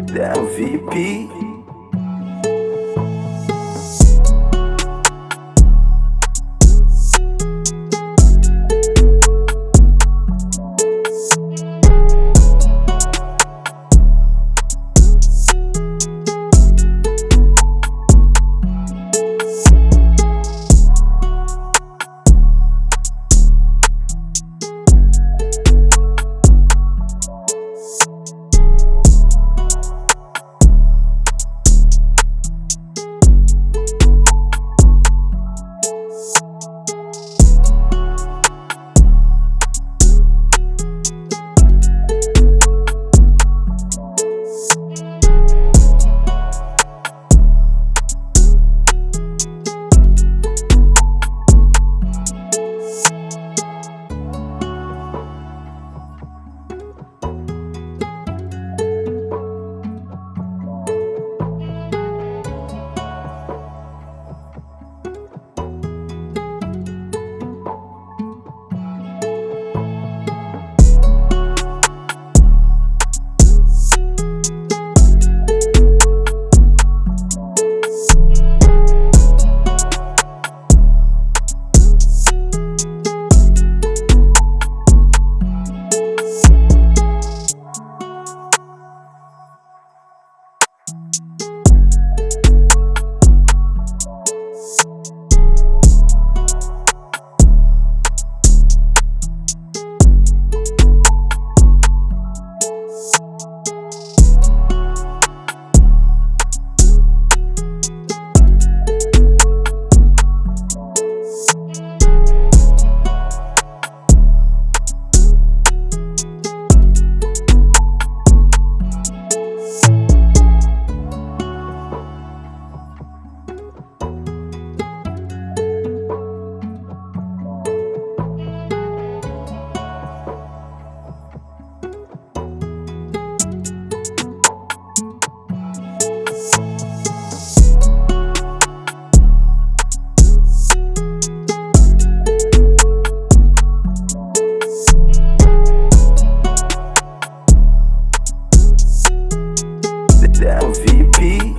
VIP. That VP.